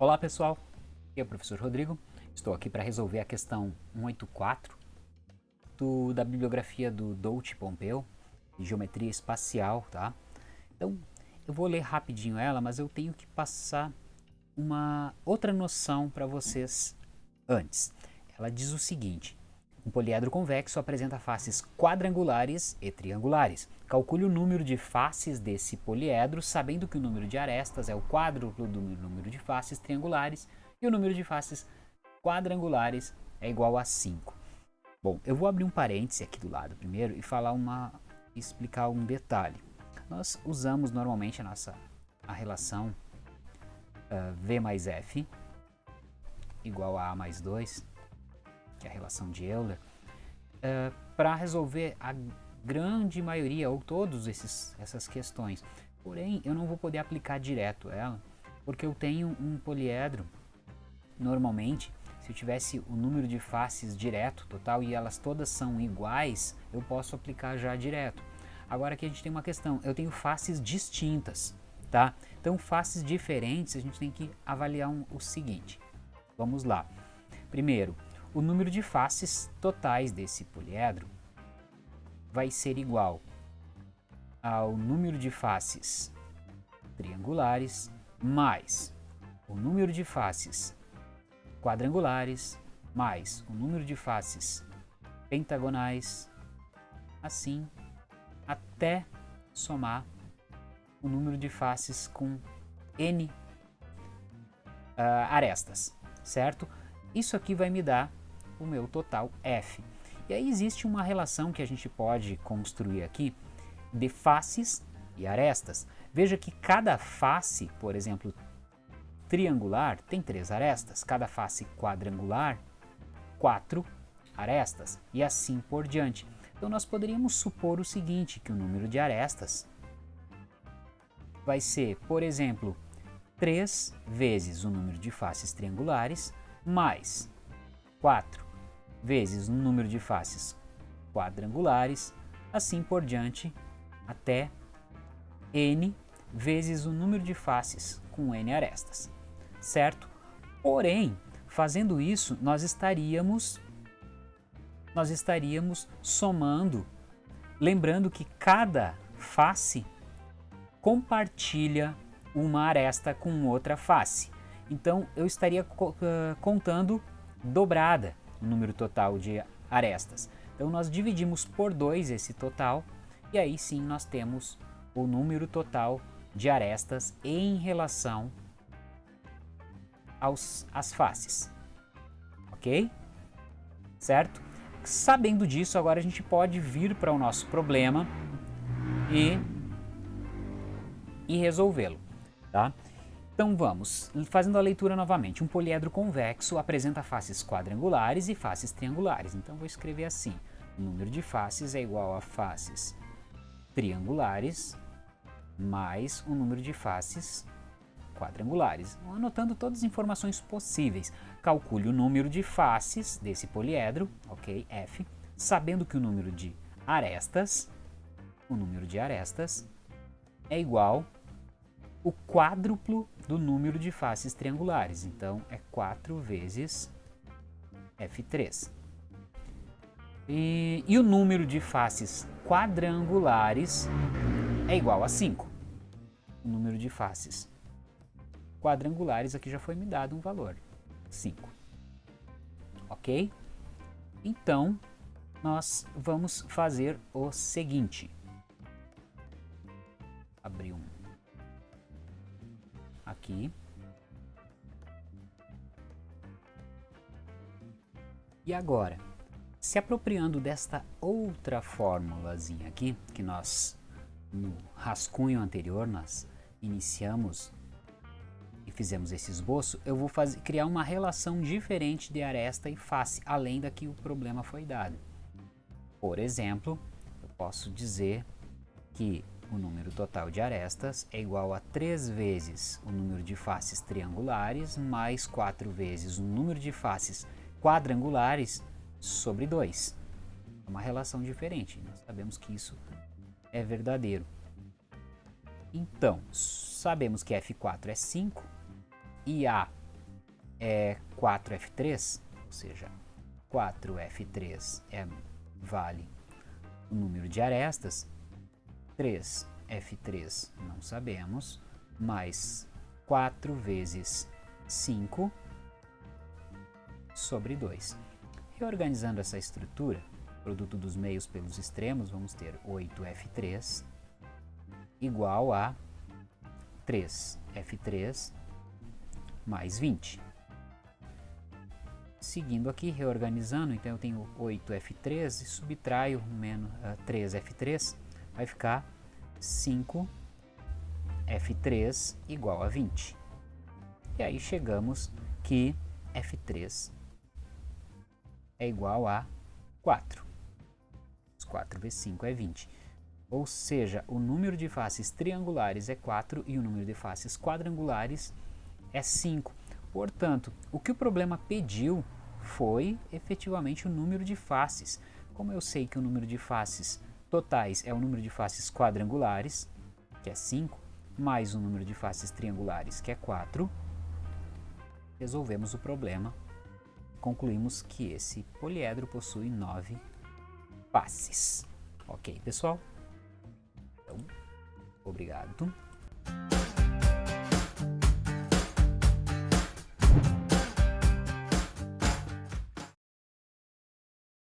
Olá pessoal, aqui é o professor Rodrigo, estou aqui para resolver a questão 184 do, da bibliografia do Dolce Pompeu, de geometria espacial, tá? Então, eu vou ler rapidinho ela, mas eu tenho que passar uma outra noção para vocês antes. Ela diz o seguinte, um poliedro convexo apresenta faces quadrangulares e triangulares. Calcule o número de faces desse poliedro, sabendo que o número de arestas é o quádruplo do número de faces triangulares e o número de faces quadrangulares é igual a 5. Bom, eu vou abrir um parêntese aqui do lado primeiro e falar uma, explicar um detalhe. Nós usamos normalmente a nossa a relação uh, V mais F igual a A mais 2 que é a relação de Euler, uh, para resolver a grande maioria ou todas essas questões. Porém, eu não vou poder aplicar direto ela, porque eu tenho um poliedro, normalmente, se eu tivesse o número de faces direto, total, e elas todas são iguais, eu posso aplicar já direto. Agora aqui a gente tem uma questão, eu tenho faces distintas, tá? Então faces diferentes a gente tem que avaliar um, o seguinte, vamos lá. Primeiro, o número de faces totais desse poliedro vai ser igual ao número de faces triangulares mais o número de faces quadrangulares mais o número de faces pentagonais, assim até somar o número de faces com n uh, arestas, certo? Isso aqui vai me dar o meu total f. E aí existe uma relação que a gente pode construir aqui de faces e arestas. Veja que cada face, por exemplo, triangular, tem três arestas. Cada face quadrangular, quatro arestas. E assim por diante. Então nós poderíamos supor o seguinte, que o número de arestas vai ser, por exemplo, 3 vezes o número de faces triangulares mais 4 vezes o número de faces quadrangulares, assim por diante, até n vezes o número de faces com n arestas, certo? Porém, fazendo isso, nós estaríamos nós estaríamos somando, lembrando que cada face compartilha uma aresta com outra face. Então, eu estaria contando dobrada o número total de arestas. Então nós dividimos por 2 esse total e aí sim nós temos o número total de arestas em relação aos, às faces. Ok? Certo? Sabendo disso, agora a gente pode vir para o nosso problema e, e resolvê-lo. Tá? Então vamos, fazendo a leitura novamente. Um poliedro convexo apresenta faces quadrangulares e faces triangulares. Então vou escrever assim. O número de faces é igual a faces triangulares mais o número de faces quadrangulares. Anotando todas as informações possíveis. Calcule o número de faces desse poliedro, ok, F, sabendo que o número de arestas, o número de arestas é igual o quádruplo do número de faces triangulares. Então, é 4 vezes F3. E, e, o número de faces quadrangulares é igual a 5. O número de faces quadrangulares aqui já foi me dado um valor, 5. Ok? Então, nós vamos fazer o seguinte. Aqui. E agora, se apropriando desta outra fórmulazinha aqui, que nós no rascunho anterior nós iniciamos e fizemos esse esboço, eu vou fazer, criar uma relação diferente de aresta e face, além da que o problema foi dado. Por exemplo, eu posso dizer que o número total de arestas é igual a 3 vezes o número de faces triangulares mais 4 vezes o número de faces quadrangulares sobre 2. É uma relação diferente, nós sabemos que isso é verdadeiro. Então, sabemos que F4 é 5 e A é 4F3, ou seja, 4F3 é, vale o número de arestas, 3F3 não sabemos, mais 4 vezes 5 sobre 2. Reorganizando essa estrutura, produto dos meios pelos extremos, vamos ter 8F3 igual a 3F3 mais 20. Seguindo aqui, reorganizando, então eu tenho 8F3 e subtraio menos, uh, 3F3, vai ficar 5F3 igual a 20. E aí chegamos que F3 é igual a 4. 4 vezes 5 é 20. Ou seja, o número de faces triangulares é 4 e o número de faces quadrangulares é 5. Portanto, o que o problema pediu foi efetivamente o número de faces. Como eu sei que o número de faces totais é o número de faces quadrangulares, que é 5, mais o número de faces triangulares, que é 4, resolvemos o problema. Concluímos que esse poliedro possui 9 faces. Ok, pessoal? Então, obrigado.